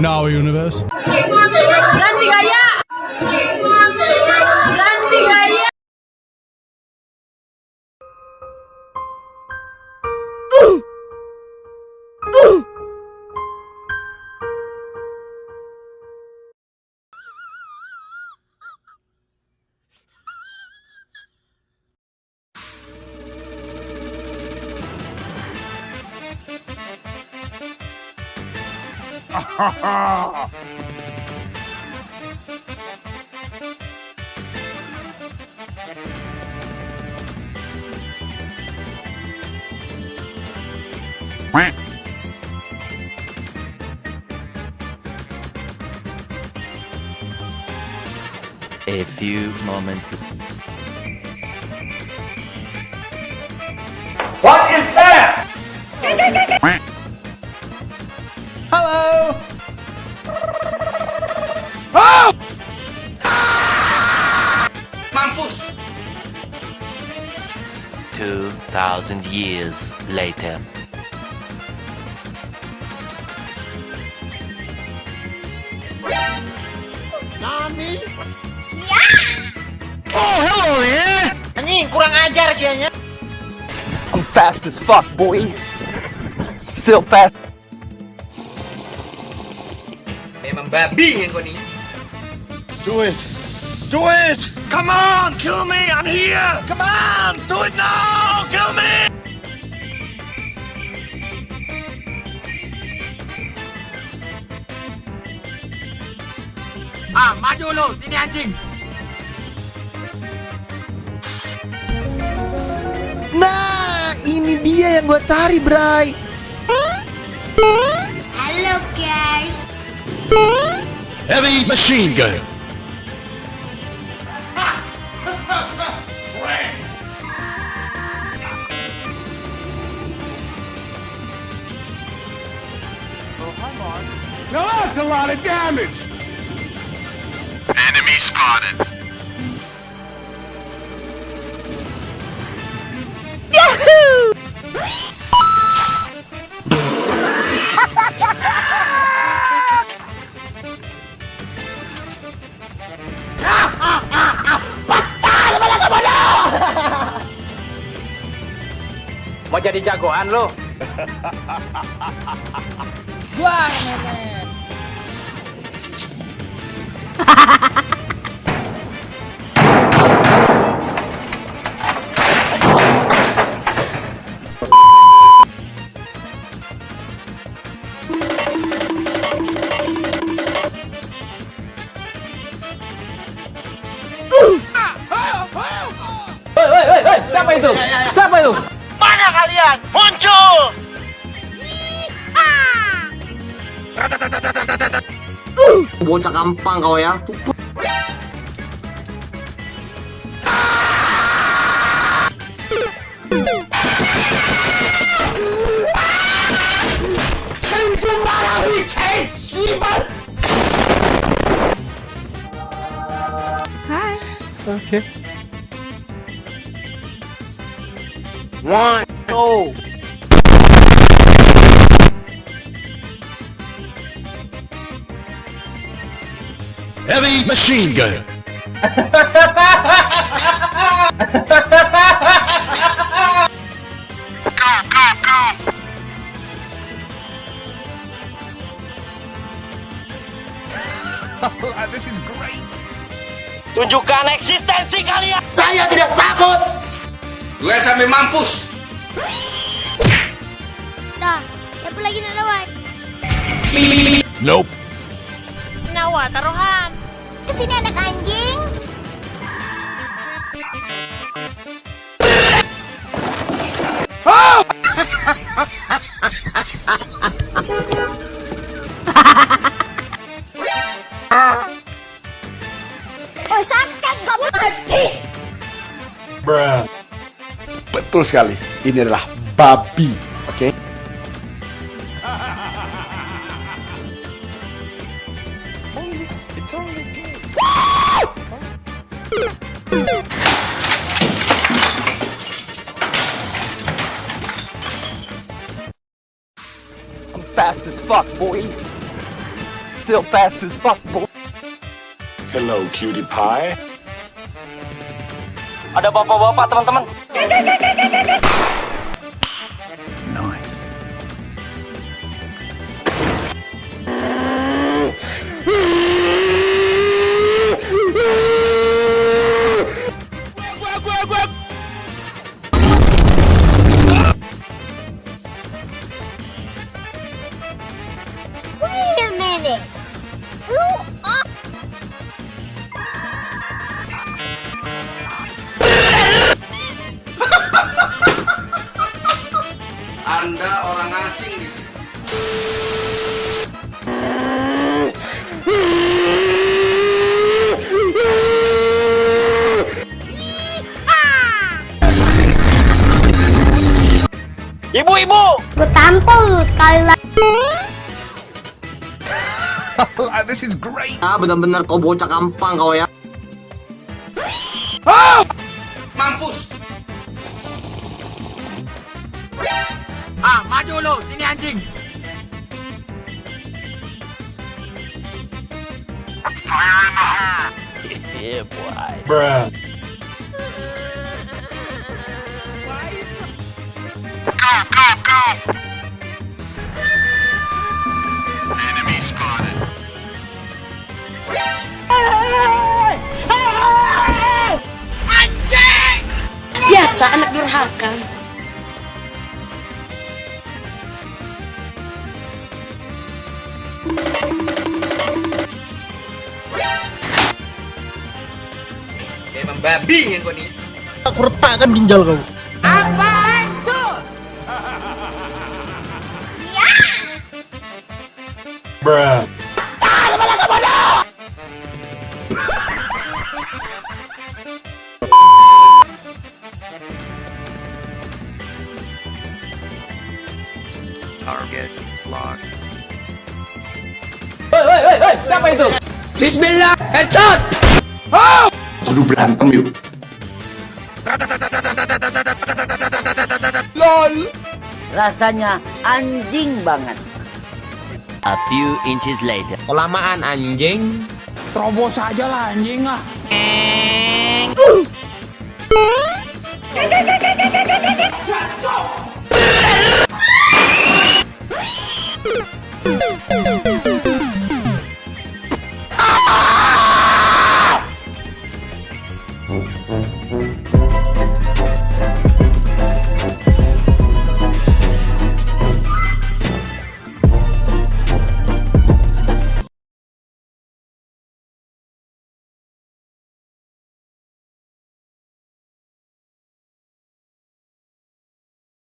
in our universe. A few moments What is that? 2,000 years later. Anjing, oh, kurang ajar sianya. I'm fast as fuck, boy. Still fast. Memang babi yang kau nih. Do it. Do it. Come on, kill me, I'm here! Come on, do it now, kill me! Ah, maju lu, sini anjing! Nah, ini dia yang gue cari, Bray. Halo guys! Heavy machine gun. Lot of damage. Enemy spotted. Mau jadi jagoan lo? Woi, woi, siapa itu? Siapa itu? Mana kalian? Muncul! 모자 깜빵 거야? 오케이 원, 투 Heavy machine gun. this is great. Tunjukkan eksistensi kalian! Saya tidak takut. Gue sampai mampus! Dah, siapa lagi nak lawan? Nope. Nawa, taruhan. Ke sini anak anjing. Oh, sakit kamu. Betul sekali. Ini adalah babi. Oke. I'm fast as fuck, boy. still fast as fuck, boy. Hello, cutie pie. Ada bapak-bapak, teman-teman. Anda orang asing di sini. Ibu-ibu! Gue tampol lu sekali lagi. This is great. Ah, benar-benar kau bocah gampang kau ya. Mampus. Ah, maju lu, sini anjing. Yeah, boy. Bruh. Biasa anak durhaka. Emang babi yang kau nih. Aku retakkan ginjal kau. Bruh. Target locked. Aduh berantem yuk. Rasanya anjing banget. A few inches later. Kelamaan anjing. Terobos aja lah anjing ah.